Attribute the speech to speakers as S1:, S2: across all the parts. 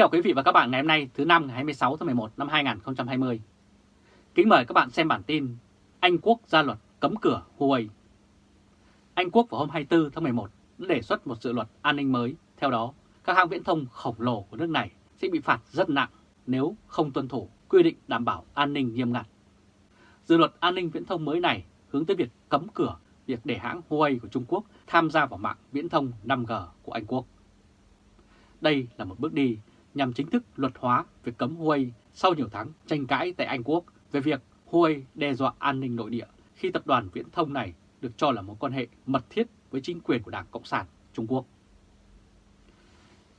S1: chào quý vị và các bạn ngày hôm nay thứ năm ngày 26 tháng 11 năm 2020. Kính mời các bạn xem bản tin Anh Quốc ra luật cấm cửa Huawei. Anh Quốc vào hôm 24 tháng 11 đã đề xuất một dự luật an ninh mới. Theo đó, các hãng viễn thông khổng lồ của nước này sẽ bị phạt rất nặng nếu không tuân thủ quy định đảm bảo an ninh nghiêm ngặt. Dự luật an ninh viễn thông mới này hướng tới việc cấm cửa việc để hãng Huawei của Trung Quốc tham gia vào mạng viễn thông 5G của Anh Quốc. Đây là một bước đi nhằm chính thức luật hóa việc cấm Huawei sau nhiều tháng tranh cãi tại Anh Quốc về việc Huawei đe dọa an ninh nội địa khi tập đoàn viễn thông này được cho là mối quan hệ mật thiết với chính quyền của Đảng Cộng sản Trung Quốc.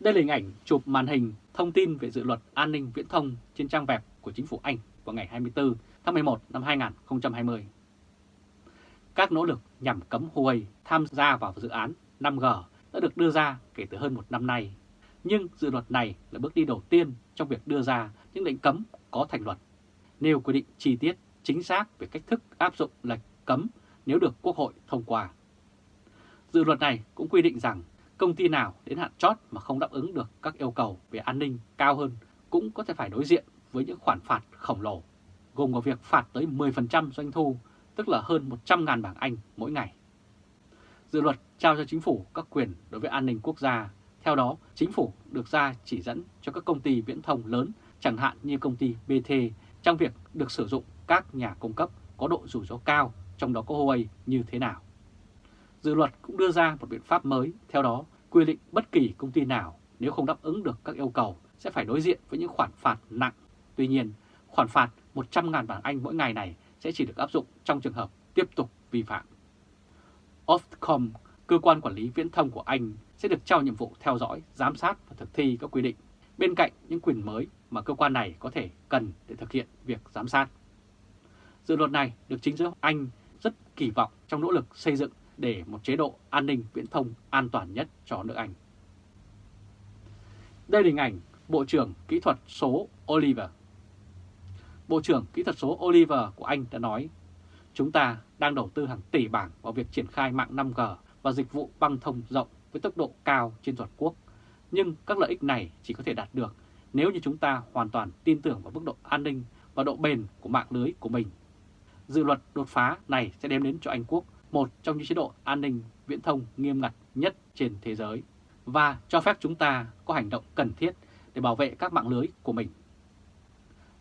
S1: Đây là hình ảnh chụp màn hình thông tin về dự luật an ninh viễn thông trên trang web của chính phủ Anh vào ngày 24 tháng 11 năm 2020. Các nỗ lực nhằm cấm Huawei tham gia vào dự án 5G đã được đưa ra kể từ hơn một năm nay nhưng dự luật này là bước đi đầu tiên trong việc đưa ra những lệnh cấm có thành luật, nêu quy định chi tiết chính xác về cách thức áp dụng lệnh cấm nếu được Quốc hội thông qua. Dự luật này cũng quy định rằng công ty nào đến hạn chót mà không đáp ứng được các yêu cầu về an ninh cao hơn cũng có thể phải đối diện với những khoản phạt khổng lồ, gồm có việc phạt tới 10% doanh thu, tức là hơn 100.000 bảng Anh mỗi ngày. Dự luật trao cho chính phủ các quyền đối với an ninh quốc gia theo đó, chính phủ được ra chỉ dẫn cho các công ty viễn thông lớn, chẳng hạn như công ty BT, trong việc được sử dụng các nhà cung cấp có độ rủi ro cao, trong đó có Huawei như thế nào. Dự luật cũng đưa ra một biện pháp mới, theo đó quy định bất kỳ công ty nào nếu không đáp ứng được các yêu cầu sẽ phải đối diện với những khoản phạt nặng. Tuy nhiên, khoản phạt 100.000 bảng Anh mỗi ngày này sẽ chỉ được áp dụng trong trường hợp tiếp tục vi phạm. Ofcom, cơ quan quản lý viễn thông của Anh sẽ được trao nhiệm vụ theo dõi, giám sát và thực thi các quy định, bên cạnh những quyền mới mà cơ quan này có thể cần để thực hiện việc giám sát. Dự luật này được chính giới Anh rất kỳ vọng trong nỗ lực xây dựng để một chế độ an ninh viễn thông an toàn nhất cho nước Anh. Đây là hình ảnh Bộ trưởng Kỹ thuật số Oliver. Bộ trưởng Kỹ thuật số Oliver của Anh đã nói, chúng ta đang đầu tư hàng tỷ bảng vào việc triển khai mạng 5G và dịch vụ băng thông rộng với tốc độ cao trên toàn quốc. Nhưng các lợi ích này chỉ có thể đạt được nếu như chúng ta hoàn toàn tin tưởng vào mức độ an ninh và độ bền của mạng lưới của mình. Dự luật đột phá này sẽ đem đến cho Anh Quốc một trong những chế độ an ninh viễn thông nghiêm ngặt nhất trên thế giới và cho phép chúng ta có hành động cần thiết để bảo vệ các mạng lưới của mình.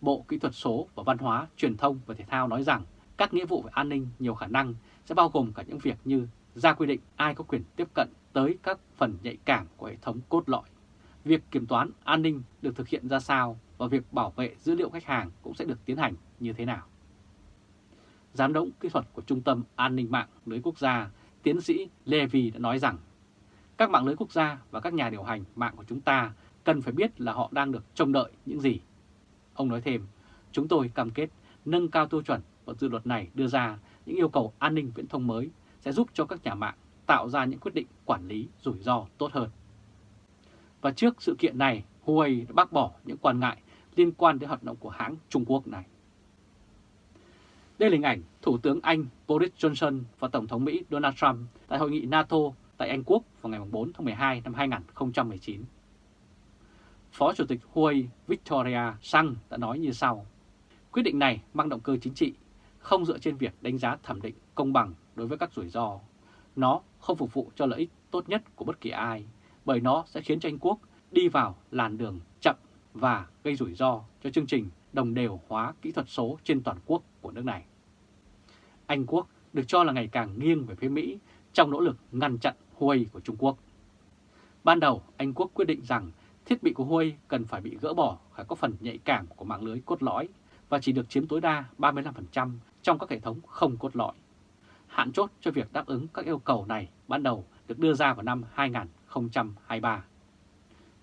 S1: Bộ Kỹ thuật số và Văn hóa, Truyền thông và Thể thao nói rằng các nghĩa vụ về an ninh nhiều khả năng sẽ bao gồm cả những việc như ra quy định ai có quyền tiếp cận tới các phần nhạy cảm của hệ thống cốt lõi. Việc kiểm toán an ninh được thực hiện ra sao và việc bảo vệ dữ liệu khách hàng cũng sẽ được tiến hành như thế nào. Giám đốc kỹ thuật của Trung tâm An ninh mạng lưới quốc gia, tiến sĩ Levy đã nói rằng các mạng lưới quốc gia và các nhà điều hành mạng của chúng ta cần phải biết là họ đang được trông đợi những gì. Ông nói thêm, chúng tôi cam kết nâng cao tiêu chuẩn và dự luật này đưa ra những yêu cầu an ninh viễn thông mới sẽ giúp cho các nhà mạng tạo ra những quyết định quản lý rủi ro tốt hơn. Và trước sự kiện này, Huawei đã bác bỏ những quan ngại liên quan đến hoạt động của hãng Trung Quốc này. Đây là hình ảnh Thủ tướng Anh Boris Johnson và Tổng thống Mỹ Donald Trump tại hội nghị NATO tại Anh Quốc vào ngày 4 tháng 12 năm 2019. Phó Chủ tịch Huawei Victoria Sang đã nói như sau. Quyết định này mang động cơ chính trị, không dựa trên việc đánh giá thẩm định công bằng đối với các rủi ro nó không phục vụ cho lợi ích tốt nhất của bất kỳ ai, bởi nó sẽ khiến cho Anh Quốc đi vào làn đường chậm và gây rủi ro cho chương trình đồng đều hóa kỹ thuật số trên toàn quốc của nước này. Anh Quốc được cho là ngày càng nghiêng về phía Mỹ trong nỗ lực ngăn chặn Huawei của Trung Quốc. Ban đầu, Anh Quốc quyết định rằng thiết bị của Huawei cần phải bị gỡ bỏ khỏi các phần nhạy cảm của mạng lưới cốt lõi và chỉ được chiếm tối đa 35% trong các hệ thống không cốt lõi. Hạn chốt cho việc đáp ứng các yêu cầu này ban đầu được đưa ra vào năm 2023.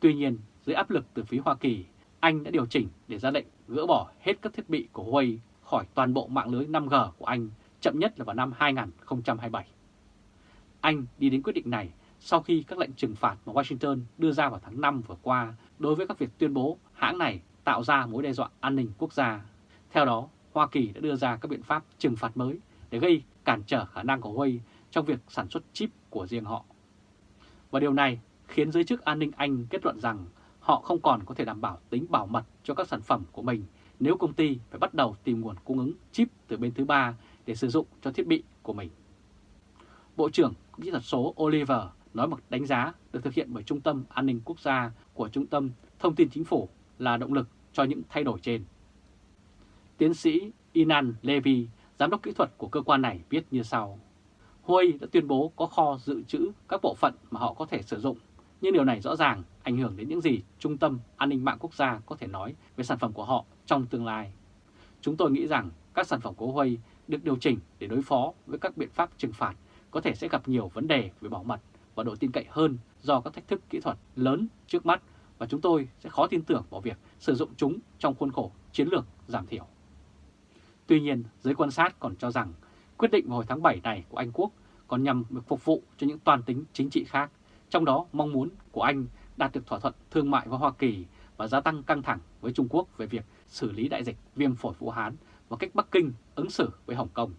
S1: Tuy nhiên, dưới áp lực từ phía Hoa Kỳ, Anh đã điều chỉnh để ra lệnh gỡ bỏ hết các thiết bị của Huawei khỏi toàn bộ mạng lưới 5G của Anh, chậm nhất là vào năm 2027. Anh đi đến quyết định này sau khi các lệnh trừng phạt mà Washington đưa ra vào tháng 5 vừa qua đối với các việc tuyên bố hãng này tạo ra mối đe dọa an ninh quốc gia. Theo đó, Hoa Kỳ đã đưa ra các biện pháp trừng phạt mới để gây cản trở khả năng của Huawei trong việc sản xuất chip của riêng họ. Và điều này khiến giới chức an ninh Anh kết luận rằng họ không còn có thể đảm bảo tính bảo mật cho các sản phẩm của mình nếu công ty phải bắt đầu tìm nguồn cung ứng chip từ bên thứ ba để sử dụng cho thiết bị của mình. Bộ trưởng Kỹ thuật số Oliver nói một đánh giá được thực hiện bởi Trung tâm An ninh Quốc gia của Trung tâm Thông tin Chính phủ là động lực cho những thay đổi trên. Tiến sĩ Inan Levy, giám đốc kỹ thuật của cơ quan này viết như sau. Huawei đã tuyên bố có kho dự trữ các bộ phận mà họ có thể sử dụng, nhưng điều này rõ ràng ảnh hưởng đến những gì Trung tâm An ninh mạng quốc gia có thể nói về sản phẩm của họ trong tương lai. Chúng tôi nghĩ rằng các sản phẩm của Huawei được điều chỉnh để đối phó với các biện pháp trừng phạt có thể sẽ gặp nhiều vấn đề về bảo mật và độ tin cậy hơn do các thách thức kỹ thuật lớn trước mắt và chúng tôi sẽ khó tin tưởng vào việc sử dụng chúng trong khuôn khổ chiến lược giảm thiểu. Tuy nhiên, giới quan sát còn cho rằng quyết định vào hồi tháng 7 này của Anh Quốc còn nhằm được phục vụ cho những toàn tính chính trị khác, trong đó mong muốn của Anh đạt được thỏa thuận thương mại với Hoa Kỳ và gia tăng căng thẳng với Trung Quốc về việc xử lý đại dịch viêm phổi Vũ Hán và cách Bắc Kinh ứng xử với Hồng Kông.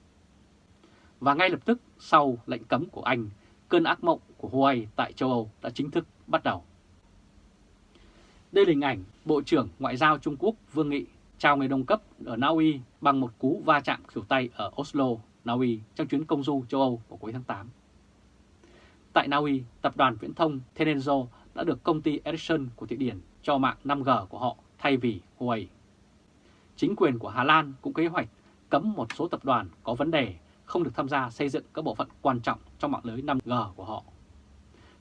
S1: Và ngay lập tức sau lệnh cấm của Anh, cơn ác mộng của Huawei tại châu Âu đã chính thức bắt đầu. Đây là hình ảnh Bộ trưởng Ngoại giao Trung Quốc Vương Nghị chào người đồng cấp ở Na Uy bằng một cú va chạm khỉu tay ở Oslo, Na Uy trong chuyến công du châu Âu vào cuối tháng 8. Tại Na Uy, tập đoàn viễn thông Tenenzo đã được công ty Ericsson của Thụy Điển cho mạng 5G của họ thay vì Huawei. Chính quyền của Hà Lan cũng kế hoạch cấm một số tập đoàn có vấn đề không được tham gia xây dựng các bộ phận quan trọng trong mạng lưới 5G của họ.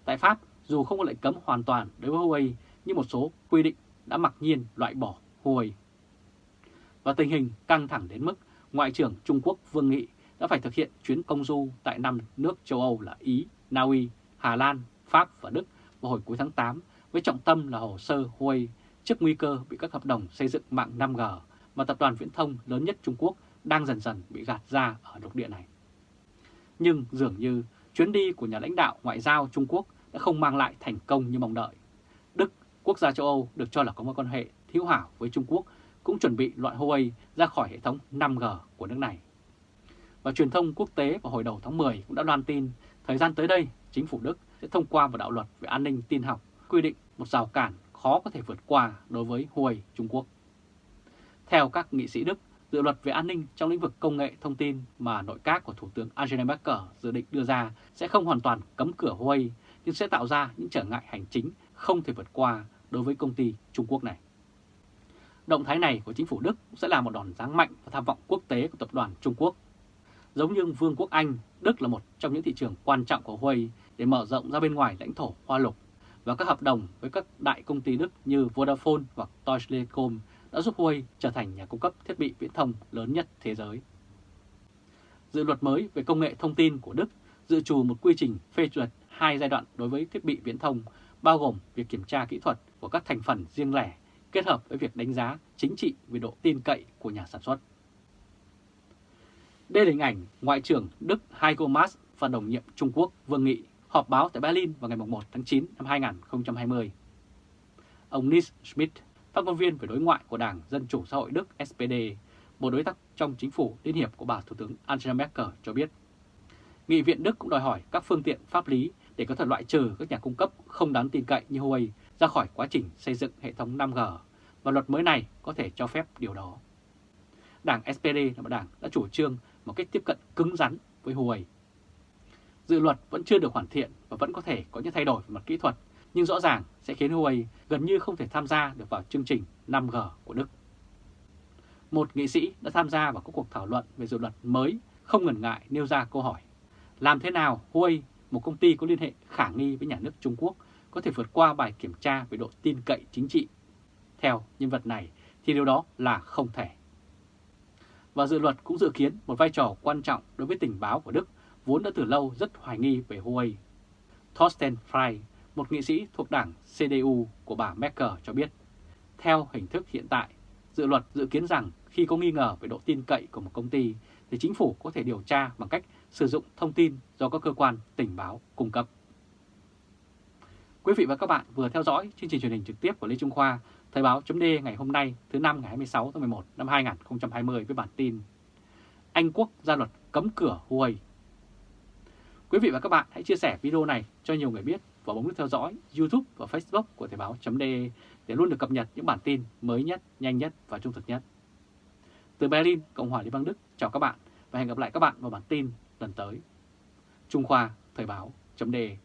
S1: Tại Pháp, dù không có lệnh cấm hoàn toàn đối với Huawei, nhưng một số quy định đã mặc nhiên loại bỏ Huawei. Và tình hình căng thẳng đến mức Ngoại trưởng Trung Quốc Vương Nghị đã phải thực hiện chuyến công du tại năm nước châu Âu là Ý, Na Uy, Hà Lan, Pháp và Đức vào hồi cuối tháng 8 với trọng tâm là hồ sơ Huawei trước nguy cơ bị các hợp đồng xây dựng mạng 5G mà tập đoàn viễn thông lớn nhất Trung Quốc đang dần dần bị gạt ra ở lục địa này. Nhưng dường như chuyến đi của nhà lãnh đạo ngoại giao Trung Quốc đã không mang lại thành công như mong đợi. Đức, quốc gia châu Âu được cho là có mối quan hệ thiếu hảo với Trung Quốc, cũng chuẩn bị loại Huawei ra khỏi hệ thống 5G của nước này. Và truyền thông quốc tế vào hồi đầu tháng 10 cũng đã loan tin thời gian tới đây chính phủ Đức sẽ thông qua một đạo luật về an ninh tin học quy định một rào cản khó có thể vượt qua đối với Huawei Trung Quốc. Theo các nghị sĩ Đức, dự luật về an ninh trong lĩnh vực công nghệ thông tin mà nội các của Thủ tướng Angela Merkel dự định đưa ra sẽ không hoàn toàn cấm cửa Huawei, nhưng sẽ tạo ra những trở ngại hành chính không thể vượt qua đối với công ty Trung Quốc này. Động thái này của chính phủ Đức sẽ là một đòn giáng mạnh và tham vọng quốc tế của tập đoàn Trung Quốc. Giống như Vương quốc Anh, Đức là một trong những thị trường quan trọng của Huawei để mở rộng ra bên ngoài lãnh thổ Hoa Lục và các hợp đồng với các đại công ty Đức như Vodafone hoặc Deutsche Telekom đã giúp Huawei trở thành nhà cung cấp thiết bị viễn thông lớn nhất thế giới. Dự luật mới về công nghệ thông tin của Đức dự trù một quy trình phê duyệt hai giai đoạn đối với thiết bị viễn thông, bao gồm việc kiểm tra kỹ thuật của các thành phần riêng lẻ kết hợp với việc đánh giá chính trị về độ tin cậy của nhà sản xuất. Đây là hình ảnh Ngoại trưởng Đức Heiko Maas và đồng nhiệm Trung Quốc Vương Nghị họp báo tại Berlin vào ngày 1 tháng 9 năm 2020. Ông Nils Schmidt, phát ngôn viên về đối ngoại của Đảng Dân Chủ Xã hội Đức SPD, một đối tác trong chính phủ liên hiệp của bà Thủ tướng Angela Merkel cho biết. Nghị viện Đức cũng đòi hỏi các phương tiện pháp lý để có thể loại trừ các nhà cung cấp không đáng tin cậy như Huawei ra khỏi quá trình xây dựng hệ thống 5G và luật mới này có thể cho phép điều đó. Đảng SPD là một đảng đã chủ trương một cách tiếp cận cứng rắn với Huawei. Dự luật vẫn chưa được hoàn thiện và vẫn có thể có những thay đổi về mặt kỹ thuật, nhưng rõ ràng sẽ khiến Huawei gần như không thể tham gia được vào chương trình 5G của Đức. Một nghị sĩ đã tham gia vào các cuộc thảo luận về dự luật mới không ngần ngại nêu ra câu hỏi làm thế nào Huawei, một công ty có liên hệ khả nghi với nhà nước Trung Quốc, có thể vượt qua bài kiểm tra về độ tin cậy chính trị. Theo nhân vật này thì điều đó là không thể. Và dự luật cũng dự kiến một vai trò quan trọng đối với tình báo của Đức vốn đã từ lâu rất hoài nghi về Huawei. Thorsten Frey, một nghị sĩ thuộc đảng CDU của bà Merkel cho biết, theo hình thức hiện tại, dự luật dự kiến rằng khi có nghi ngờ về độ tin cậy của một công ty thì chính phủ có thể điều tra bằng cách sử dụng thông tin do các cơ quan tình báo cung cấp. Quý vị và các bạn vừa theo dõi chương trình truyền hình trực tiếp của Lê Trung Khoa, Thời báo chấm ngày hôm nay thứ năm ngày 26 tháng 11 năm 2020 với bản tin Anh Quốc ra luật cấm cửa Huawei. Quý vị và các bạn hãy chia sẻ video này cho nhiều người biết và bấm nút theo dõi YouTube và Facebook của Thời báo .de để luôn được cập nhật những bản tin mới nhất, nhanh nhất và trung thực nhất. Từ Berlin, Cộng hòa Liên bang Đức, chào các bạn và hẹn gặp lại các bạn vào bản tin lần tới. Trung Khoa, Thời báo .de